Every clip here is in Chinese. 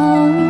own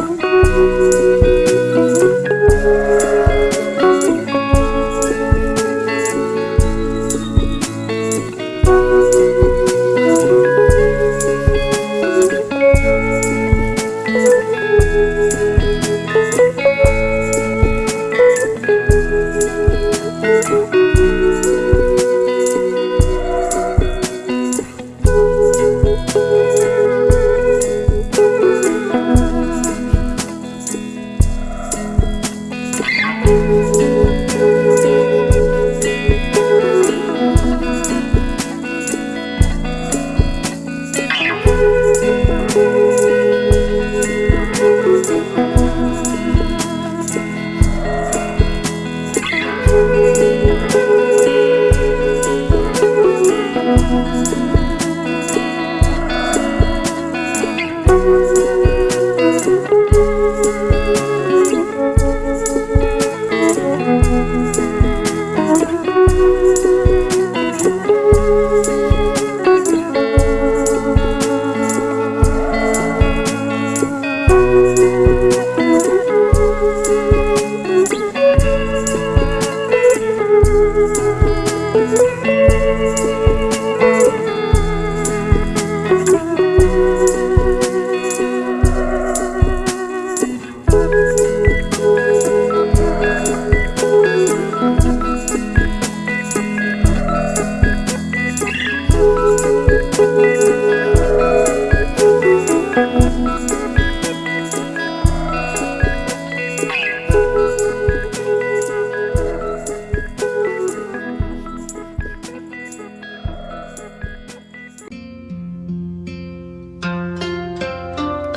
you.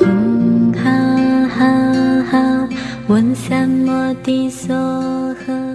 嗡哈哈哈，嗡三摩地娑诃。